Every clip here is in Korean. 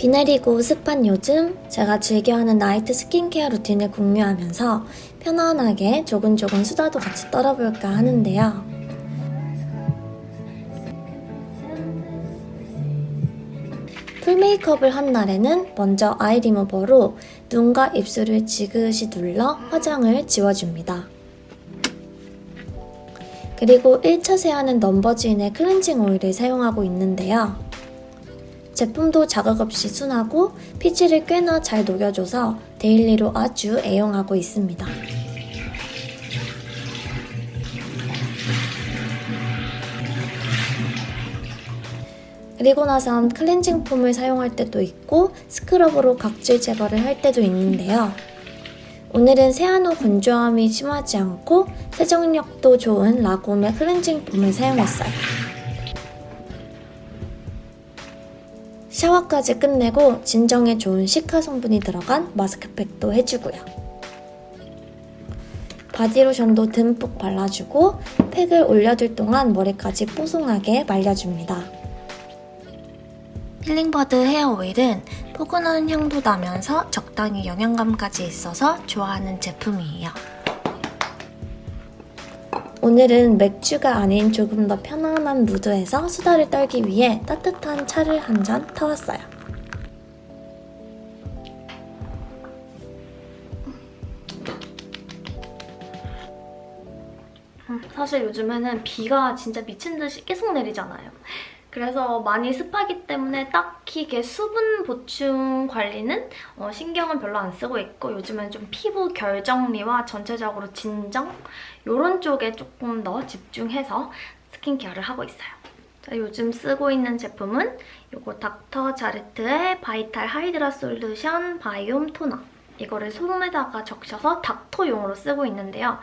비 내리고 습한 요즘 제가 즐겨하는 night skincare routine을 공유하면서 편안하게 조근조근 수다도 같이 떨어볼까 하는데요. full 메이크업을 한 날에는 먼저 아이 리무버로 눈과 입술을 지그시 눌러 화장을 지워줍니다. 그리고 1차 세안은 넘버즈인의 클렌징 오일을 사용하고 있는데요. 제품도 자극 없이 순하고 피지를 꽤나 잘 녹여줘서 daily로 아주 애용하고 있습니다. 그리고 나선 cleansing foam을 사용할 때도 있고 scrub으로 각질 제거를 할 때도 있는데요. 오늘은 세안 후 건조함이 심하지 않고 세정력도 좋은 라곰의 cleansing foam을 사용했어요. 샤워까지 끝내고 진정에 좋은 시카 성분이 들어간 마스크팩도 해주고요. 바디로션도 듬뿍 발라주고 팩을 올려둘 동안 머리까지 뽀송하게 말려줍니다. 힐링버드 헤어 오일은 포근한 향도 나면서 적당히 영양감까지 있어서 좋아하는 제품이에요. 오늘은 맥주가 아닌 조금 더 편안한 무드에서 수다를 떨기 위해 따뜻한 차를 한 잔 타왔어요. 음, 사실 요즘에는 비가 진짜 미친 듯이 계속 내리잖아요. 그래서 많이 습하기 때문에 딱히 이게 수분 보충 관리는 어, 신경은 별로 안 쓰고 있고 요즘은 좀 피부 결 정리와 전체적으로 진정 이런 쪽에 조금 더 집중해서 skincare를 하고 있어요. 자, 요즘 쓰고 있는 제품은 이거 닥터 자르트의 바이탈 하이드라 솔루션 바이옴 토너 이거를 솜에다가 적셔서 닥터용으로 쓰고 있는데요.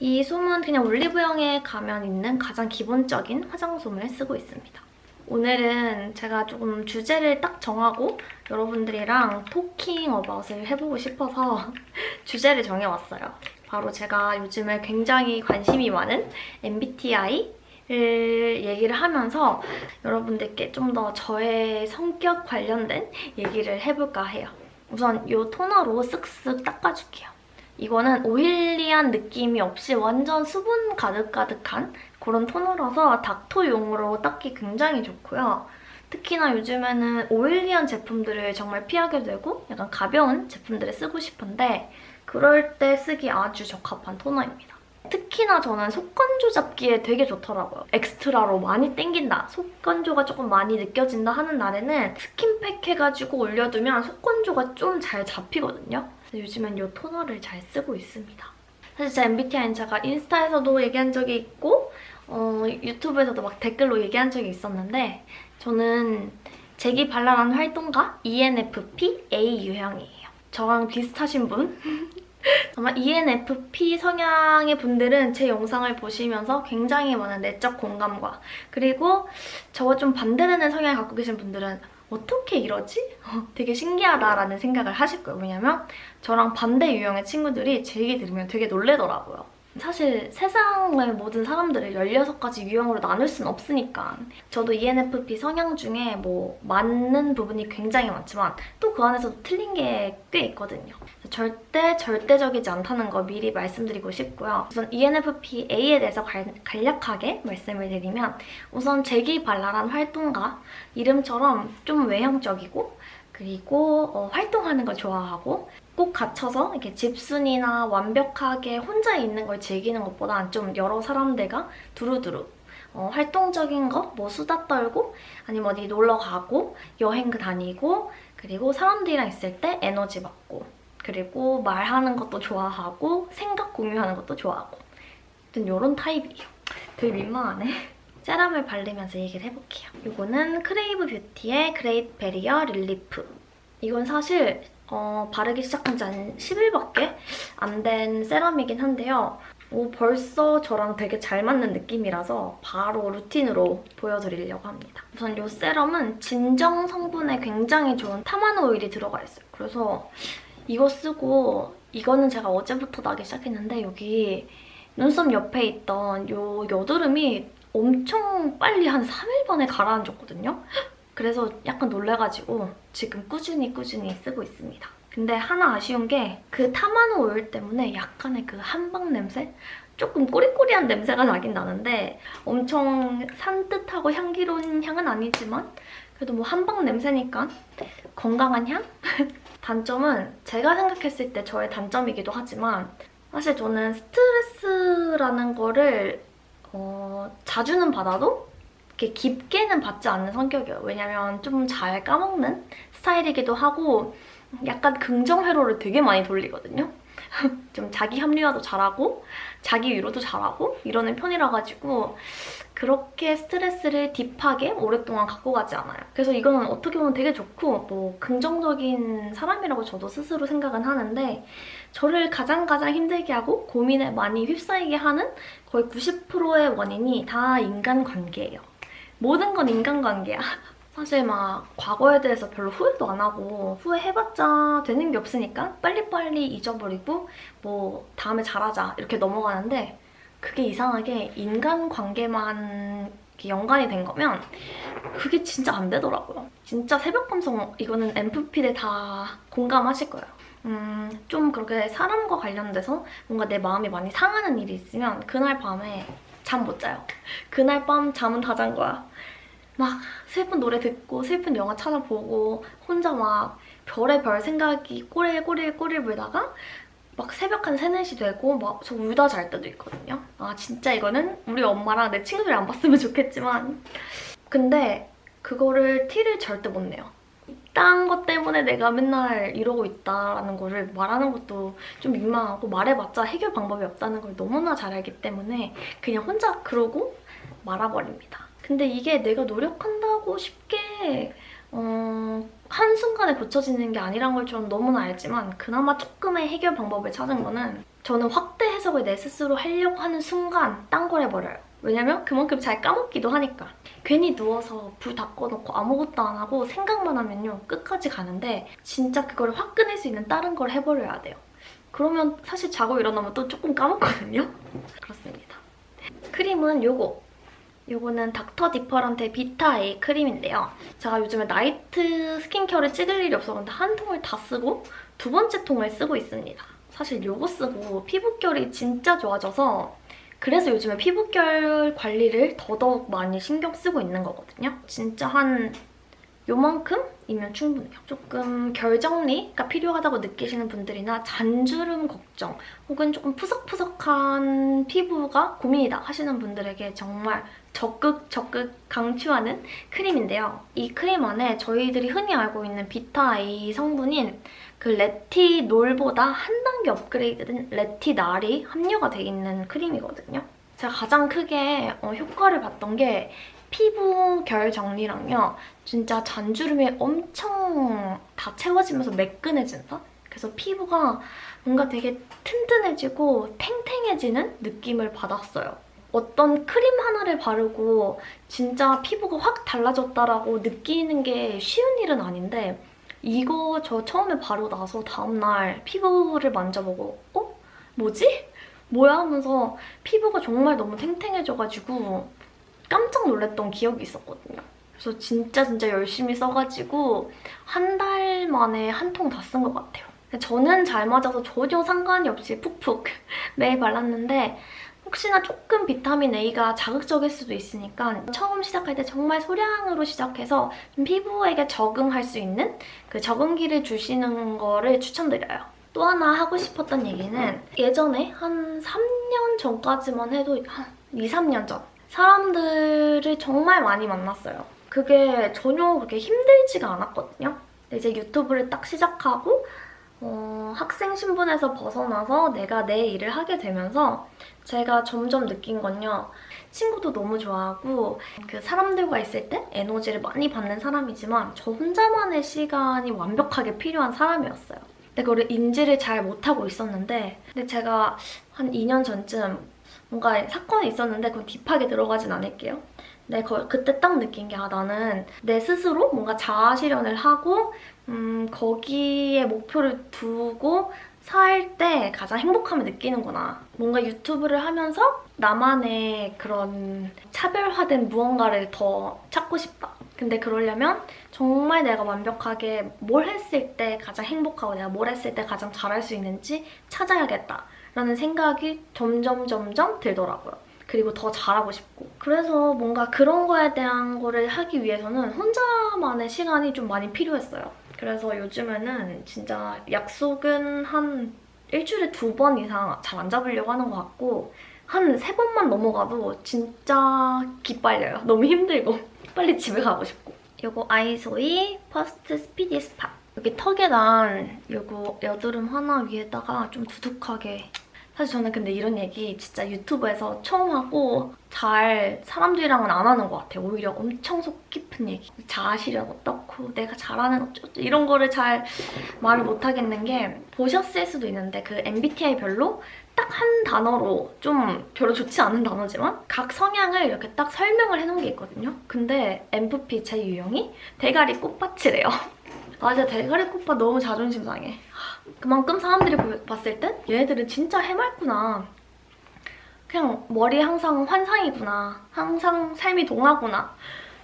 이 솜은 그냥 올리브영에 가면 있는 가장 기본적인 화장솜을 쓰고 있습니다. 오늘은 제가 조금 주제를 딱 정하고 여러분들이랑 토킹 어바웃을 해보고 싶어서 주제를 정해왔어요. 바로 제가 요즘에 굉장히 관심이 많은 MBTI 를 얘기를 하면서 여러분들께 좀 더 저의 성격 관련된 얘기를 해볼까 해요. 우선 이 toner로 쓱쓱 닦아줄게요. 이거는 oily한 느낌이 없이 완전 수분 가득가득한 그런 toner라서 닦토용으로 닦기 굉장히 좋고요. 특히나 요즘에는 oily한 제품들을 정말 피하게 되고 약간 가벼운 제품들을 쓰고 싶은데 그럴 때 쓰기 아주 적합한 toner입니다. 특히나 저는 속건조 잡기에 되게 좋더라고요. extra로 많이 땡긴다, 속건조가 조금 많이 느껴진다 하는 날에는 스킨팩 해가지고 올려두면 속건조가 좀 잘 잡히거든요. 요즘엔 이 토너를 잘 쓰고 있습니다. 사실 제 MBTI는 제가 인스타에서도 얘기한 적이 있고 어, 유튜브에서도 막 댓글로 얘기한 적이 있었는데 저는 재기 발랄한 활동가 ENFP A 유형이에요. 저랑 비슷하신 분? 아마 ENFP 성향의 분들은 제 영상을 보시면서 굉장히 많은 내적 공감과 그리고 저와 좀 반대되는 성향을 갖고 계신 분들은 어떻게 이러지? 되게 신기하다라는 생각을 하실 거예요. 왜냐면 저랑 반대 유형의 친구들이 제 얘기 들으면 되게 놀래더라고요. 사실 세상의 모든 사람들을 16가지 유형으로 나눌 순 없으니까 저도 ENFP 성향 중에 뭐 맞는 부분이 굉장히 많지만 또 그 안에서도 틀린 게 꽤 있거든요. 절대 절대적이지 않다는 거 미리 말씀드리고 싶고요. 우선 ENFP-A에 대해서 간략하게 말씀을 드리면 우선 재기발랄한 활동가 이름처럼 좀 외향적이고 그리고 어, 활동하는 걸 좋아하고 꼭 갇혀서 이렇게 집순이나 완벽하게 혼자 있는 걸 즐기는 것보다 좀 여러 사람들과 두루두루 어, 활동적인 거, 뭐 수다 떨고 아니면 어디 놀러 가고 여행 다니고 그리고 사람들이랑 있을 때 에너지 받고 그리고 말하는 것도 좋아하고 생각 공유하는 것도 좋아하고 이런 타입이에요. 되게 민망하네. serum을 바르면서 얘기를 해볼게요. 이거는 크레이브 뷰티의 그레이트 베리어 릴리프. 이건 사실 어, 바르기 시작한 지 한 10일밖에 안 된 serum이긴 한데요. 오, 벌써 저랑 되게 잘 맞는 느낌이라서 바로 routine으로 보여드리려고 합니다. 우선 이 serum은 진정 성분에 굉장히 좋은 타마누 오일이 들어가 있어요. 그래서 이거 쓰고 이거는 제가 어제부터 나기 시작했는데 여기 눈썹 옆에 있던 이 여드름이 엄청 빨리 한 3일 만에 가라앉았거든요. 그래서 약간 놀래가지고 지금 꾸준히 꾸준히 쓰고 있습니다. 근데 하나 아쉬운 게 그 타마노 오일 때문에 약간의 그 한방 냄새? 조금 꼬리꼬리한 냄새가 나긴 나는데 엄청 산뜻하고 향기로운 향은 아니지만 그래도 뭐 한방 냄새니까 건강한 향? 단점은 제가 생각했을 때 저의 단점이기도 하지만 사실 저는 스트레스라는 거를 어, 자주는 받아도 이렇게 깊게는 받지 않는 성격이에요. 왜냐면 좀 잘 까먹는 스타일이기도 하고 약간 긍정 회로를 되게 많이 돌리거든요. 좀 자기 합리화도 잘하고 자기 위로도 잘하고 이러는 편이라 가지고 그렇게 스트레스를 딥하게 오랫동안 갖고 가지 않아요. 그래서 이거는 어떻게 보면 되게 좋고 뭐 긍정적인 사람이라고 저도 스스로 생각은 하는데 저를 가장 가장 힘들게 하고 고민에 많이 휩싸이게 하는 거의 90%의 원인이 다 인간관계예요. 모든 건 인간관계야. 사실 막 과거에 대해서 별로 후회도 안 하고 후회해봤자 되는 게 없으니까 빨리빨리 잊어버리고 뭐 다음에 잘하자 이렇게 넘어가는데 그게 이상하게 인간관계만 연관이 된 거면 그게 진짜 안 되더라고요. 진짜 새벽 감성 이거는 MFP들 다 공감하실 거예요. 음, 좀 그렇게 사람과 관련돼서 뭔가 내 마음이 많이 상하는 일이 있으면 그날 밤에 잠 못 자요. 그날 밤 잠은 다 잔 거야. 막 슬픈 노래 듣고 슬픈 영화 찾아보고 혼자 막 별의 별 생각이 꼬리에 꼬리에 꼬리를 물다가 막 새벽 한 3, 4시 되고 막 저 울다 잘 때도 있거든요. 아 진짜 이거는 우리 엄마랑 내 친구들이 안 봤으면 좋겠지만 근데 그거를 티를 절대 못 내요. 이딴 것 때문에 내가 맨날 이러고 있다라는 거를 말하는 것도 좀 민망하고 말해봤자 해결 방법이 없다는 걸 너무나 잘 알기 때문에 그냥 혼자 그러고 말아버립니다. 근데 이게 내가 노력한다고 쉽게 어, 한순간에 고쳐지는 게 아니란 걸좀 너무나 알지만 그나마 조금의 해결 방법을 찾은 거는 저는 확대 해석을 내 스스로 하려고 하는 순간 딴 걸 해버려요. 왜냐면 그만큼 잘 까먹기도 하니까. 괜히 누워서 불 다 꺼놓고 아무것도 안 하고 생각만 하면요. 끝까지 가는데 진짜 그걸 확 끊을 수 있는 다른 걸 해버려야 돼요. 그러면 사실 자고 일어나면 또 조금 까먹거든요. 그렇습니다. 크림은 요거. 요거는 닥터 디퍼런트의 비타 A 크림인데요. 제가 요즘에 나이트 스킨케어를 찍을 일이 없어서 한 통을 다 쓰고 두 번째 통을 쓰고 있습니다. 사실 요거 쓰고 피부결이 진짜 좋아져서 그래서 요즘에 피부결 관리를 더더욱 많이 신경 쓰고 있는 거거든요. 진짜 한 요만큼이면 충분해요. 조금 결 정리가 필요하다고 느끼시는 분들이나 잔주름 걱정 혹은 조금 푸석푸석한 피부가 고민이다 하시는 분들에게 정말 적극 적극 강추하는 크림인데요. 이 크림 안에 저희들이 흔히 알고 있는 비타-A 성분인 그 레티놀보다 한 단계 업그레이드된 레티날이 함유가 돼 있는 크림이거든요. 제가 가장 크게 어, 효과를 봤던 게 피부 결 정리랑요. 진짜 잔주름이 엄청 다 채워지면서 매끈해진다? 그래서 피부가 뭔가 되게 튼튼해지고 탱탱해지는 느낌을 받았어요. 어떤 크림 하나를 바르고 진짜 피부가 확 달라졌다라고 느끼는 게 쉬운 일은 아닌데 이거 저 처음에 바르고 나서 다음날 피부를 만져보고 어? 뭐지? 뭐야? 하면서 피부가 정말 너무 탱탱해져가지고 깜짝 놀랐던 기억이 있었거든요. 그래서 진짜 진짜 열심히 써가지고 한 달 만에 한 통 다 쓴 것 같아요. 저는 잘 맞아서 전혀 상관이 없이 푹푹 매일 발랐는데 혹시나 조금 비타민 A가 자극적일 수도 있으니까 처음 시작할 때 정말 소량으로 시작해서 좀 피부에게 적응할 수 있는 그 적응기를 주시는 거를 추천드려요. 또 하나 하고 싶었던 얘기는 예전에 한 3년 전까지만 해도 한 2, 3년 전 사람들을 정말 많이 만났어요. 그게 전혀 그렇게 힘들지가 않았거든요. 이제 유튜브를 딱 시작하고 어, 학생 신분에서 벗어나서 내가 내 일을 하게 되면서 제가 점점 느낀 건요. 친구도 너무 좋아하고 그 사람들과 있을 때 에너지를 많이 받는 사람이지만 저 혼자만의 시간이 완벽하게 필요한 사람이었어요. 근데 그거를 인지를 잘 못하고 있었는데 근데 제가 한 2년 전쯤 뭔가 사건이 있었는데 그건 딥하게 들어가진 않을게요. 거, 그때 딱 느낀 게 아, 나는 내 스스로 뭔가 자아 실현을 하고 음, 거기에 목표를 두고 살 때 가장 행복함을 느끼는구나. 뭔가 유튜브를 하면서 나만의 그런 차별화된 무언가를 더 찾고 싶다. 근데 그러려면 정말 내가 완벽하게 뭘 했을 때 가장 행복하고 내가 뭘 했을 때 가장 잘할 수 있는지 찾아야겠다 라는 생각이 점점 점점 들더라고요. 그리고 더 잘하고 싶고 그래서 뭔가 그런 거에 대한 거를 하기 위해서는 혼자만의 시간이 좀 많이 필요했어요. 그래서 요즘에는 진짜 약속은 한 일주일에 두 번 이상 잘 안 잡으려고 하는 것 같고 한 세 번만 넘어가도 진짜 기빨려요. 너무 힘들고. 빨리 집에 가고 싶고. 요거 아이소이 퍼스트 스피디 스팟. 여기 턱에 난 요거 여드름 하나 위에다가 좀 두둑하게 사실 저는 근데 이런 얘기 진짜 유튜브에서 처음 하고 잘 사람들이랑은 안 하는 것 같아요. 오히려 엄청 속 깊은 얘기. 자아실현 어떻고 내가 잘하는 어쩌고 이런 거를 잘 말을 못 하겠는 게 보셨을 수도 있는데 그 MBTI별로 딱 한 단어로 좀 별로 좋지 않은 단어지만 각 성향을 이렇게 딱 설명을 해놓은 게 있거든요. 근데 ENFP 제 유형이 대가리 꽃밭이래요. 아 진짜 대가리 꽃밭 너무 자존심 상해. 그만큼 사람들이 보- 봤을 땐 얘네들은 진짜 해맑구나. 그냥 머리 항상 환상이구나. 항상 삶이 동화구나.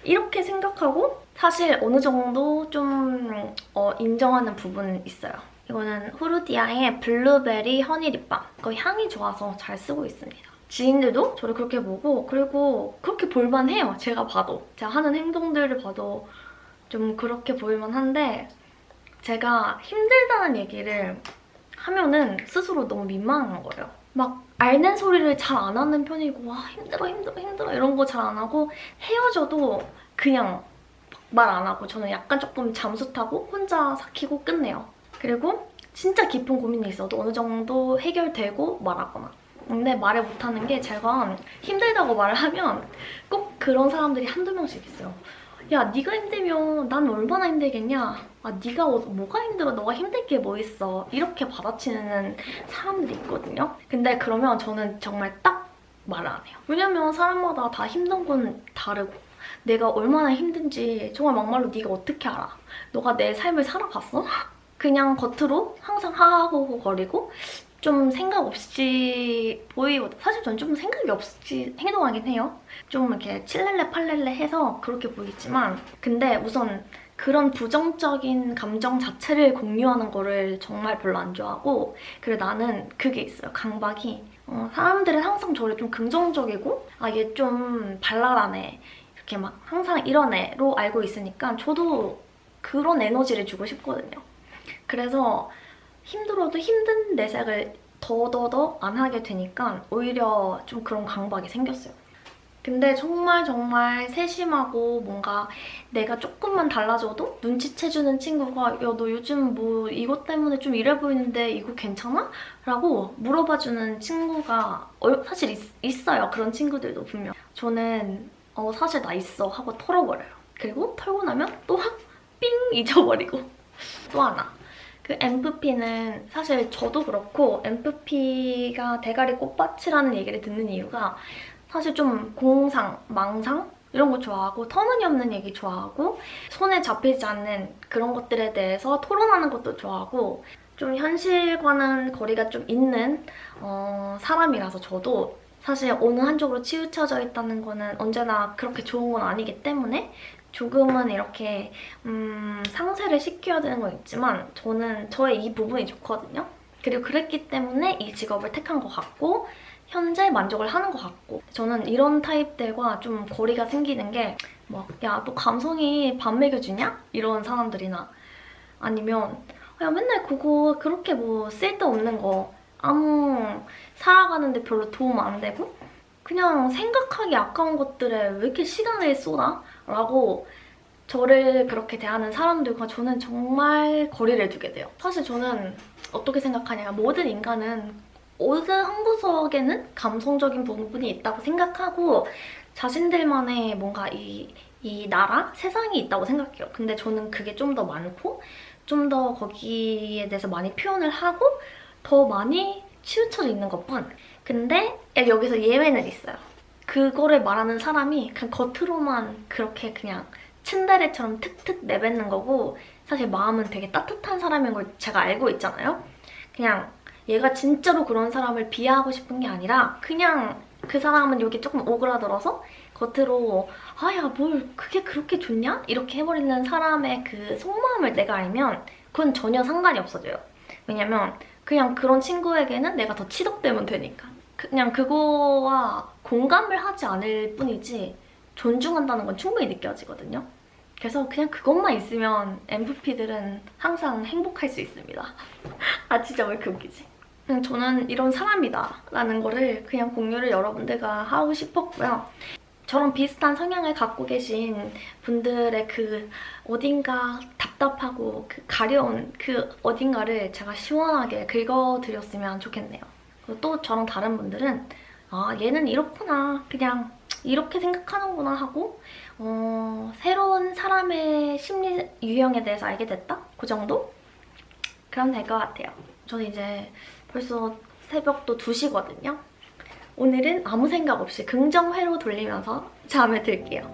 이렇게 생각하고 사실 어느 정도 좀 어, 인정하는 부분은 있어요. 이거는 후르디아의 블루베리 허니 립밤. 그 향이 좋아서 잘 쓰고 있습니다. 지인들도 저를 그렇게 보고 그리고 그렇게 볼만해요. 제가 봐도. 제가 하는 행동들을 봐도 좀 그렇게 보일만한데 제가 힘들다는 얘기를 하면은 스스로 너무 민망한 거예요. 막 앓는 소리를 잘 안 하는 편이고 와 힘들어 힘들어 힘들어 이런 거 잘 안 하고 헤어져도 그냥 말 안 하고 저는 약간 조금 잠수 타고 혼자 삭히고 끝내요. 그리고 진짜 깊은 고민이 있어도 어느 정도 해결되고 말하거나 근데 말을 못하는 게 제가 힘들다고 말을 하면 꼭 그런 사람들이 한두 명씩 있어요. 야 네가 힘들면 난 얼마나 힘들겠냐? 아 네가 어- 뭐가 힘들어? 너가 힘들 게 뭐 있어? 이렇게 받아치는 사람들이 있거든요. 근데 그러면 저는 정말 딱 말을 안 해요. 왜냐면 사람마다 다 힘든 건 다르고. 내가 얼마나 힘든지 정말 막말로 네가 어떻게 알아? 너가 내 삶을 살아봤어? 그냥 겉으로 항상 하하호호 거리고 좀 생각 없이 보이거든 사실 전좀 생각이 없이 행동하긴 해요 좀 이렇게 칠렐레 팔렐레 해서 그렇게 보이지만 근데 우선 그런 부정적인 감정 자체를 공유하는 거를 정말 별로 안 좋아하고 그리고 나는 그게 있어요. 강박이. 어, 사람들은 항상 저를 좀 긍정적이고 아 얘 좀 발랄하네 이렇게 막 항상 이런 애로 알고 있으니까 저도 그런 에너지를 주고 싶거든요. 그래서 힘들어도 힘든 내색을 더더더 안 하게 되니까 오히려 좀 그런 강박이 생겼어요. 근데 정말 정말 세심하고 뭔가 내가 조금만 달라져도 눈치채주는 친구가 야 너 요즘 뭐 이것 때문에 좀 이래 보이는데 이거 괜찮아? 라고 물어봐주는 친구가 얼- 사실 있, 어요 그런 친구들도 분명. 저는 어 사실 나 있어 하고 털어버려요. 그리고 털고 나면 또 확 삥 잊어버리고 또 하나. 그 MFP는 사실 저도 그렇고 MFP가 대가리 꽃밭이라는 얘기를 듣는 이유가 사실 좀 공상, 망상 이런 거 좋아하고 터무니없는 얘기 좋아하고 손에 잡히지 않는 그런 것들에 대해서 토론하는 것도 좋아하고 좀 현실과는 거리가 좀 있는 어, 사람이라서 저도 사실 어느 한쪽으로 치우쳐져 있다는 거는 언제나 그렇게 좋은 건 아니기 때문에 조금은 이렇게 음, 상쇄를 시켜야 되는 건 있지만 저는 저의 이 부분이 좋거든요. 그리고 그랬기 때문에 이 직업을 택한 것 같고 현재 만족을 하는 것 같고 저는 이런 타입들과 좀 거리가 생기는 게 막 야 너 감성이 밥 먹여주냐? 이런 사람들이나 아니면 야 맨날 그거 그렇게 뭐 쓸데없는 거 아무 살아가는데 별로 도움 안 되고 그냥 생각하기 아까운 것들에 왜 이렇게 시간을 쏟아? 라고 저를 그렇게 대하는 사람들과 저는 정말 거리를 두게 돼요. 사실 저는 어떻게 생각하냐면 모든 인간은 어느 한 구석에는 감성적인 부분이 있다고 생각하고 자신들만의 뭔가 이, 이 나라, 세상이 있다고 생각해요. 근데 저는 그게 좀 더 많고 좀 더 거기에 대해서 많이 표현을 하고 더 많이 치우쳐져 있는 것뿐. 근데 여기서 예외는 있어요. 그거를 말하는 사람이 그냥 겉으로만 그렇게 그냥 츤데레처럼 툭툭 내뱉는 거고 사실 마음은 되게 따뜻한 사람인 걸 제가 알고 있잖아요. 그냥 얘가 진짜로 그런 사람을 비하하고 싶은 게 아니라 그냥 그 사람은 여기 조금 오그라들어서 겉으로 아야 뭘 그게 그렇게 좋냐? 이렇게 해버리는 사람의 그 속마음을 내가 알면 그건 전혀 상관이 없어져요. 왜냐면 그냥 그런 친구에게는 내가 더 치덕되면 되니까. 그냥 그거와 공감을 하지 않을 뿐이지 존중한다는 건 충분히 느껴지거든요. 그래서 그냥 그것만 있으면 MVP들은 항상 행복할 수 있습니다. 아 진짜 왜 이렇게 웃기지? 그냥 저는 이런 사람이다 라는 거를 그냥 공유를 여러분들과 하고 싶었고요. 저랑 비슷한 성향을 갖고 계신 분들의 그 어딘가 답답하고 그 가려운 그 어딘가를 제가 시원하게 긁어드렸으면 좋겠네요. 그리고 또 저랑 다른 분들은 아 얘는 이렇구나 그냥 이렇게 생각하는구나 하고 어, 새로운 사람의 심리 유형에 대해서 알게 됐다? 그 정도? 그럼 될 것 같아요. 저는 이제 벌써 새벽도 2시거든요. 오늘은 아무 생각 없이 긍정회로 돌리면서 잠에 들게요.